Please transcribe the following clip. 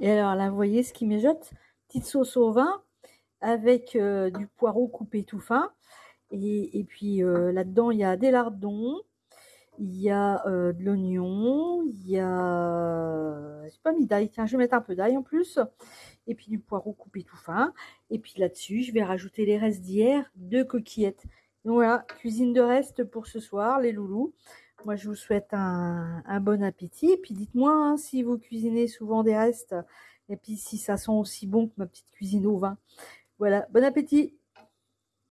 Et alors là, vous voyez ce qui mijote Petite sauce au vin avec euh, du poireau coupé tout fin. Et, et puis euh, là-dedans, il y a des lardons, il y a euh, de l'oignon, il y a... J'ai pas mis d'ail, tiens, je vais mettre un peu d'ail en plus. Et puis du poireau coupé tout fin. Et puis là-dessus, je vais rajouter les restes d'hier, deux coquillettes. Donc voilà, cuisine de reste pour ce soir, les loulous. Moi, je vous souhaite un, bon appétit. Et puis dites-moi hein, si vous cuisinez souvent des restes. Et puis si ça sent aussi bon que ma petite cuisine au vin. Voilà, bon appétit